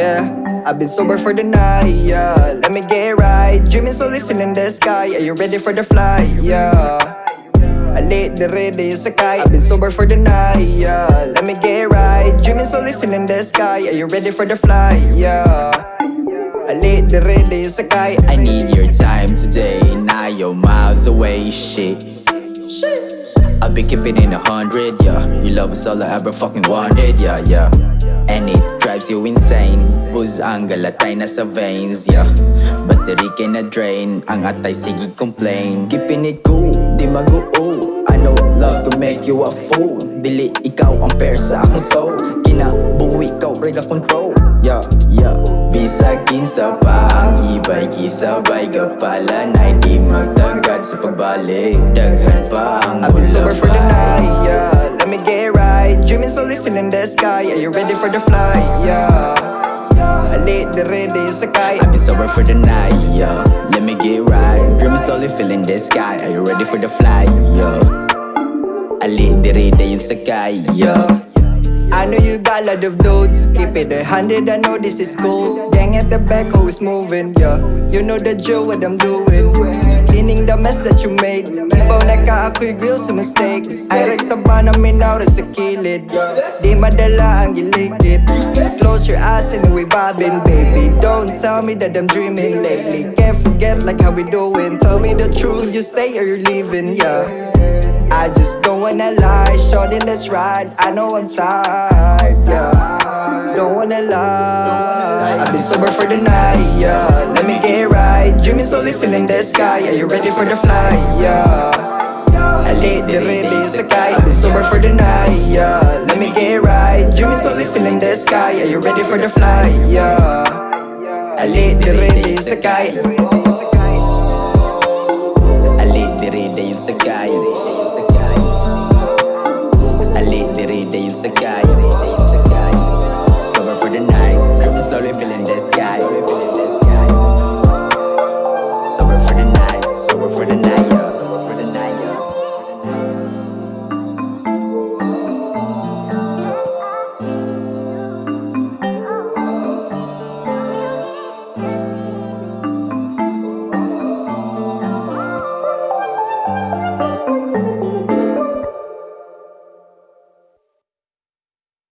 Yeah, I've been sober for the night, yeah. Let me get it right. Dreaming slowly feeling the sky. Are you ready for the flight? Yeah. I lit the red in sky. I've been sober for the night, yeah. Let me get it right. Dreaming slowly feeling the sky. Are you ready for the flight? Yeah. I lit the red in sky. I need your time today. Now you're miles away, shit. I'll be keeping in a hundred, yeah. Your love is all I ever fucking wanted, yeah, yeah. And it drives you insane. Buzz ang galatay na sa veins, yeah. Battery kay na drain, ang atay sige complain. Keeping it cool, di mag-oo. I know love can make you a fool. Dili ikaw ang pair sa akong soul. Kinabuhi ikaw, rega control. Yeah, yeah. Bisag kinsa pa ang ibay Kisabay ka pala na hindi magtagad sa pagbalik Daghan Slowly feeling the sky. Are you ready for the flight? Yeah. I lit the red in sky. I've been sober for the night, yeah. Let me get right. Dreaming slowly feeling the sky. Are you ready for the flight, yeah? I lit the red yung sakay, yeah. I know you got a lot of notes. Keep it a hundred, I know this is cool. Gang at the back, always moving, yeah. You know the drill, what I'm doing. Cleaning the mess that you made. Ibaw na ka, ako'y grill sa mistakes. Ay, rek sa ba namin now sa kilid. Di madala ang gilikid. Close your eyes and we vibing, baby. Don't tell me that I'm dreaming lately. Can't forget like how we doing. Tell me the truth, you stay or you're leaving, yeah. I just don't wanna lie, shorty, let's ride. I know I'm tired, yeah. Don't wanna lie. I've been sober for the night, yeah. Let me get right. Dreaming slowly, feeling the sky. Are you ready for the flight, yeah? I lit the red in sky. I've been sober for the night, yeah. Let me get right. Dreaming slowly, feeling the sky. Are you ready for the flight, yeah? I lit the red in sky. I lit the red yung sakay. I lit the red yung sakay. slowly filling the sky.